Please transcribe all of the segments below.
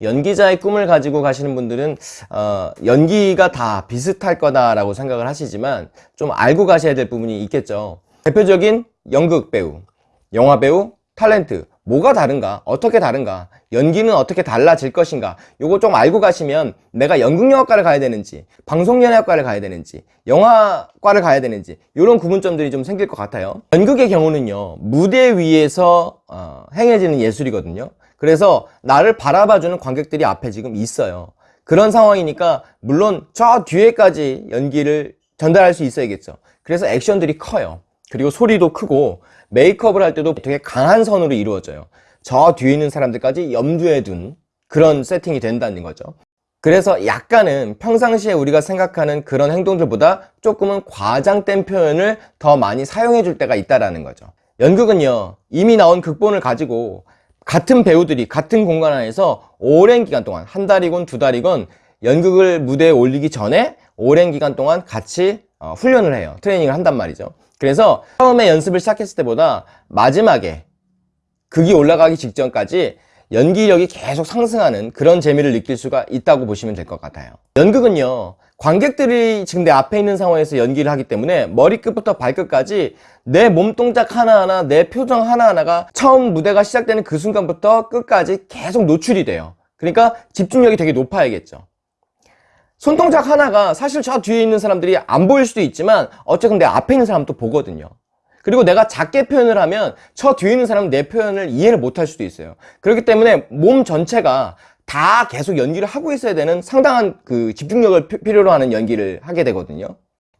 연기자의 꿈을 가지고 가시는 분들은 어, 연기가 다 비슷할 거다라고 생각을 하시지만 좀 알고 가셔야 될 부분이 있겠죠 대표적인 연극 배우, 영화 배우, 탤런트 뭐가 다른가? 어떻게 다른가? 연기는 어떻게 달라질 것인가? 요거 좀 알고 가시면 내가 연극영화과를 가야 되는지 방송연예학과를 가야 되는지 영화과를 가야 되는지 이런 구분점들이 좀 생길 것 같아요 연극의 경우는요 무대 위에서 어, 행해지는 예술이거든요 그래서 나를 바라봐주는 관객들이 앞에 지금 있어요. 그런 상황이니까 물론 저 뒤에까지 연기를 전달할 수 있어야겠죠. 그래서 액션들이 커요. 그리고 소리도 크고 메이크업을 할 때도 되게 강한 선으로 이루어져요. 저 뒤에 있는 사람들까지 염두에 둔 그런 세팅이 된다는 거죠. 그래서 약간은 평상시에 우리가 생각하는 그런 행동들보다 조금은 과장된 표현을 더 많이 사용해 줄 때가 있다는 거죠. 연극은요 이미 나온 극본을 가지고 같은 배우들이 같은 공간 안에서 오랜 기간 동안 한 달이건 두 달이건 연극을 무대에 올리기 전에 오랜 기간 동안 같이 어, 훈련을 해요. 트레이닝을 한단 말이죠. 그래서 처음에 연습을 시작했을 때보다 마지막에 극이 올라가기 직전까지 연기력이 계속 상승하는 그런 재미를 느낄 수가 있다고 보시면 될 것 같아요. 연극은요 관객들이 지금 내 앞에 있는 상황에서 연기를 하기 때문에 머리끝부터 발끝까지 내 몸 동작 하나하나 내 표정 하나하나가 처음 무대가 시작되는 그 순간부터 끝까지 계속 노출이 돼요. 그러니까 집중력이 되게 높아야겠죠. 손동작 하나가 사실 저 뒤에 있는 사람들이 안 보일 수도 있지만 어쨌든 내 앞에 있는 사람도 보거든요. 그리고 내가 작게 표현을 하면 저 뒤에 있는 사람은 내 표현을 이해를 못할 수도 있어요. 그렇기 때문에 몸 전체가 다 계속 연기를 하고 있어야 되는 상당한 그 집중력을 필요로 하는 연기를 하게 되거든요.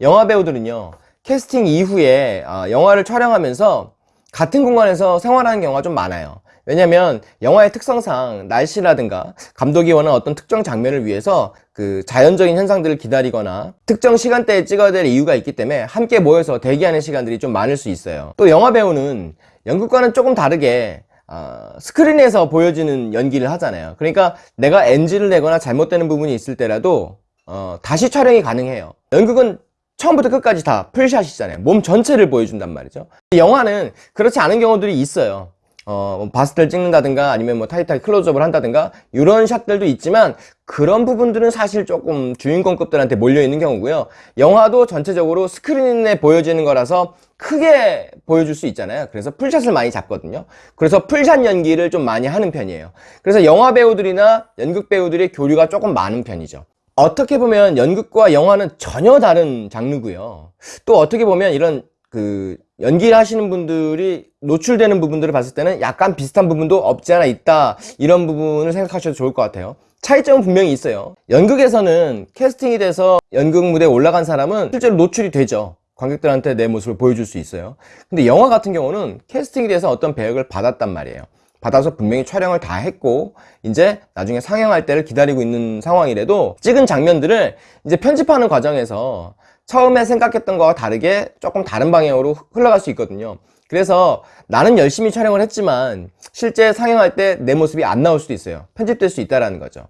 영화 배우들은요 캐스팅 이후에 아, 영화를 촬영하면서 같은 공간에서 생활하는 경우가 좀 많아요. 왜냐면 영화의 특성상 날씨라든가 감독이 원하는 어떤 특정 장면을 위해서 그 자연적인 현상들을 기다리거나 특정 시간대에 찍어야 될 이유가 있기 때문에 함께 모여서 대기하는 시간들이 좀 많을 수 있어요. 또 영화 배우는 연극과는 조금 다르게 어, 스크린에서 보여지는 연기를 하잖아요. 그러니까 내가 NG를 내거나 잘못되는 부분이 있을 때라도 어, 다시 촬영이 가능해요. 연극은 처음부터 끝까지 다 풀샷이잖아요. 몸 전체를 보여준단 말이죠. 영화는 그렇지 않은 경우들이 있어요 어, 뭐 바스트를 찍는다든가 아니면 뭐 타이트하게 클로즈업을 한다든가 이런 샷들도 있지만 그런 부분들은 사실 조금 주인공급들한테 몰려있는 경우고요. 영화도 전체적으로 스크린에 보여지는 거라서 크게 보여줄 수 있잖아요. 그래서 풀샷을 많이 잡거든요. 그래서 풀샷 연기를 좀 많이 하는 편이에요. 그래서 영화 배우들이나 연극 배우들의 교류가 조금 많은 편이죠. 어떻게 보면 연극과 영화는 전혀 다른 장르고요. 또 어떻게 보면 이런 그 연기를 하시는 분들이 노출되는 부분들을 봤을 때는 약간 비슷한 부분도 없지 않아 있다. 이런 부분을 생각하셔도 좋을 것 같아요. 차이점은 분명히 있어요. 연극에서는 캐스팅이 돼서 연극 무대에 올라간 사람은 실제로 노출이 되죠. 관객들한테 내 모습을 보여줄 수 있어요. 근데 영화 같은 경우는 캐스팅이 돼서 어떤 배역을 받았단 말이에요. 받아서 분명히 촬영을 다 했고 이제 나중에 상영할 때를 기다리고 있는 상황이라도 찍은 장면들을 이제 편집하는 과정에서 처음에 생각했던 거와 다르게 조금 다른 방향으로 흘러갈 수 있거든요. 그래서 나는 열심히 촬영을 했지만 실제 상영할 때 내 모습이 안 나올 수도 있어요. 편집될 수 있다는 거죠.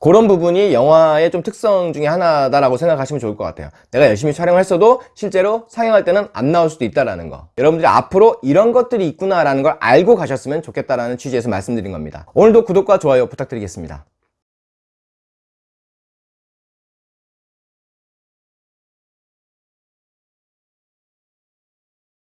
그런 부분이 영화의 좀 특성 중에 하나다라고 생각하시면 좋을 것 같아요. 내가 열심히 촬영을 했어도 실제로 상영할 때는 안 나올 수도 있다는 거. 여러분들이 앞으로 이런 것들이 있구나 라는 걸 알고 가셨으면 좋겠다라는 취지에서 말씀드린 겁니다. 오늘도 구독과 좋아요 부탁드리겠습니다